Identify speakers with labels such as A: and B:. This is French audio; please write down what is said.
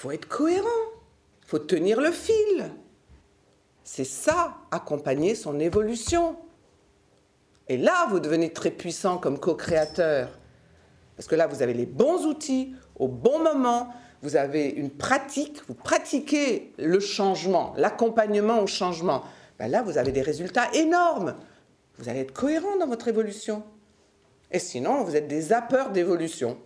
A: faut être cohérent, faut tenir le fil. C'est ça, accompagner son évolution. Et là, vous devenez très puissant comme co-créateur. Parce que là, vous avez les bons outils au bon moment, vous avez une pratique, vous pratiquez le changement, l'accompagnement au changement. Ben là, vous avez des résultats énormes. Vous allez être cohérent dans votre évolution. Et sinon, vous êtes des zappeurs d'évolution.